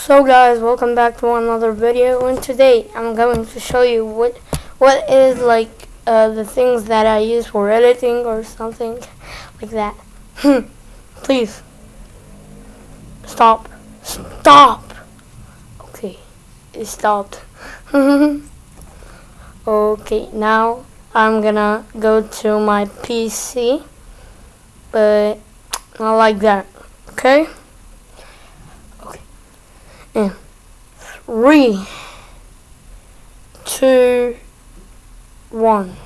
So guys, welcome back to another video and today I'm going to show you what what is like uh, the things that I use for editing or something like that. Please stop. Stop. Okay, it stopped. okay, now I'm gonna go to my PC, but not like that. Okay. And three, two, one.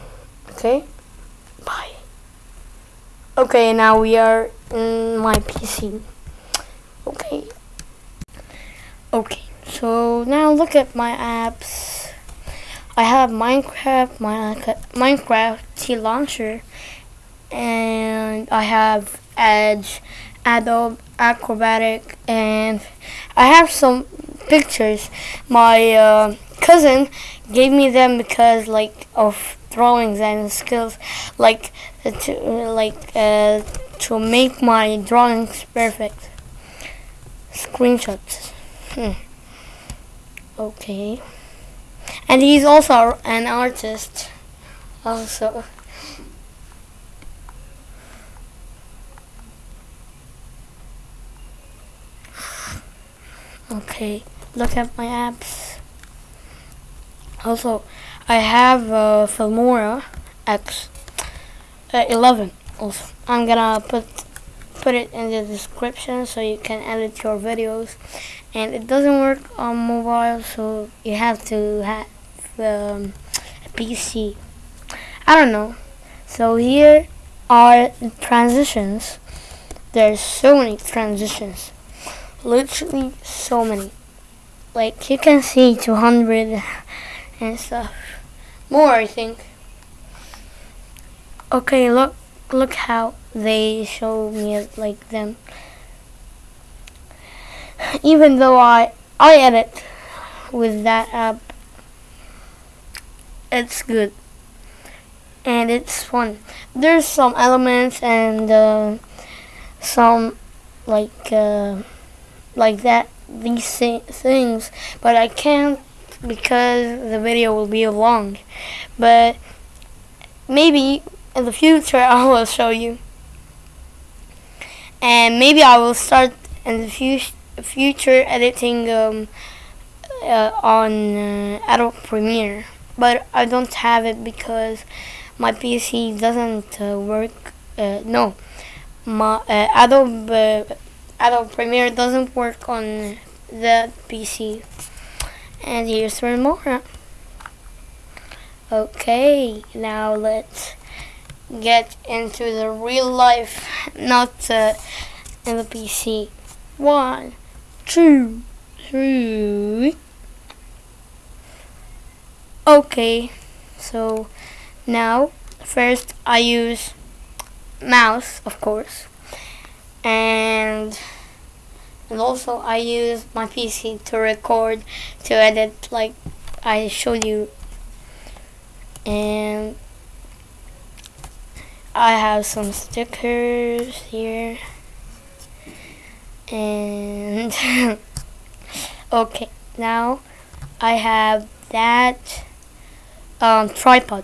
Okay? Bye. Okay, now we are in my PC. Okay. Okay, so now look at my apps. I have Minecraft, my Minecraft TLauncher, and I have Edge, Adobe Acrobatic, and I have some pictures. My uh, cousin gave me them because like of drawings and skills, like to like uh, to make my drawings perfect. Screenshots. Hmm. Okay. And he's also an artist. Also. Okay, look at my apps. Also, I have uh, Filmora X uh, 11. Also, I'm gonna put put it in the description so you can edit your videos. And it doesn't work on mobile, so you have to have um, a PC. I don't know. So here are transitions. There's so many transitions literally so many. Like you can see 200 and stuff. More I think. Okay, look look how they show me like them. Even though I I edit with that app it's good and it's fun. There's some elements and uh, some like uh, like that these things but I can't because the video will be long. But maybe in the future I will show you. And maybe I will start in the future editing um, uh, on uh, Adobe Premiere. But I don't have it because my PC doesn't uh, work uh, no. My uh, Adobe Adobe Premiere doesn't work on the PC. And here's some more. Okay, now let's get into the real life, not uh, in the PC. One, two, three. Okay, so now first I use mouse, of course, and and also I use my PC to record to edit like I showed you. And I have some stickers here. And okay now I have that um, tripod.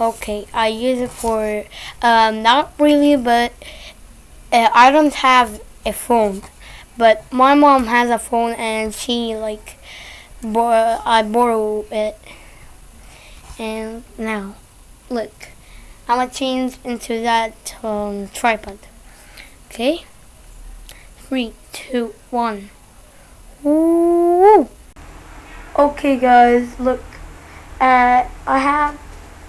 Okay I use it for um, not really but uh, I don't have a phone, but my mom has a phone and she like bor I borrow it. And now, look, I'm gonna change into that um, tripod. Okay, three, two, one. Ooh. Okay, guys, look. Uh, I have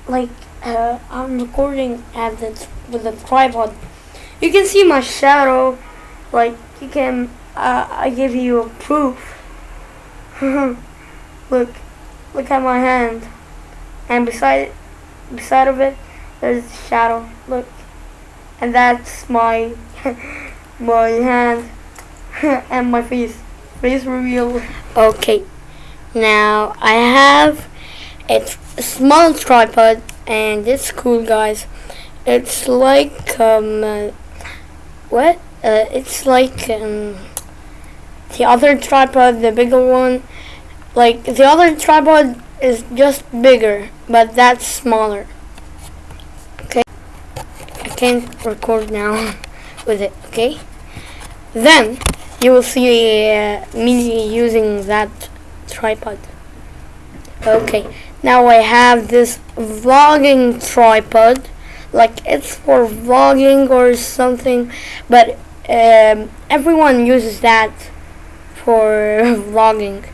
like uh, I'm recording at the with the tripod you can see my shadow. Like, you can, uh, I give you a proof. look, look at my hand. And beside, beside of it, there's a shadow. Look. And that's my, my hand. and my face. Face reveal. Okay. Now, I have a small tripod and it's cool guys. It's like um, uh, what? Uh, it's like um, the other tripod, the bigger one, like the other tripod is just bigger, but that's smaller. Okay, I can't record now with it. Okay, then you will see uh, me using that tripod. Okay, now I have this vlogging tripod, like it's for vlogging or something, but um, everyone uses that for vlogging.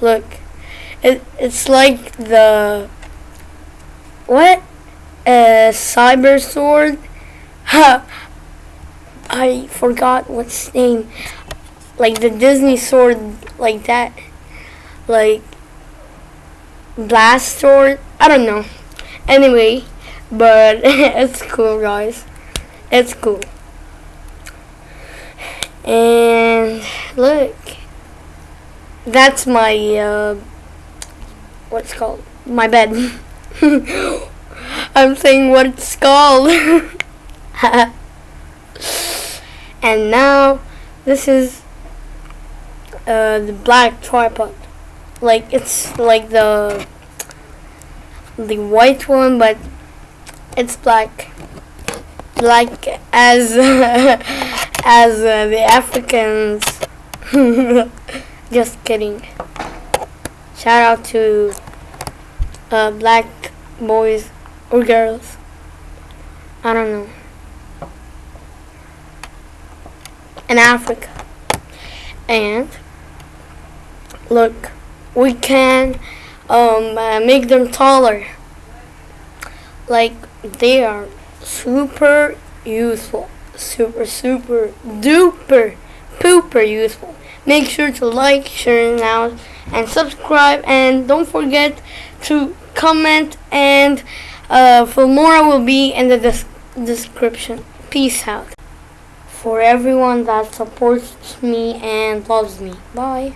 Look, it it's like the what? A cyber sword? Ha! I forgot what's name. Like the Disney sword, like that. Like blast sword. I don't know. Anyway, but it's cool, guys. It's cool. And look, that's my uh, what's called my bed. I'm saying what it's called. and now this is uh, the black tripod. Like it's like the the white one, but it's black. Like as as uh, the Africans. Just kidding. Shout out to uh, black boys or girls. I don't know. In Africa. And look, we can um, uh, make them taller. Like they are super useful. Super, super, duper, pooper useful. Make sure to like, share now, and subscribe. And don't forget to comment. And uh, for more will be in the des- description. Peace out. For everyone that supports me and loves me. Bye.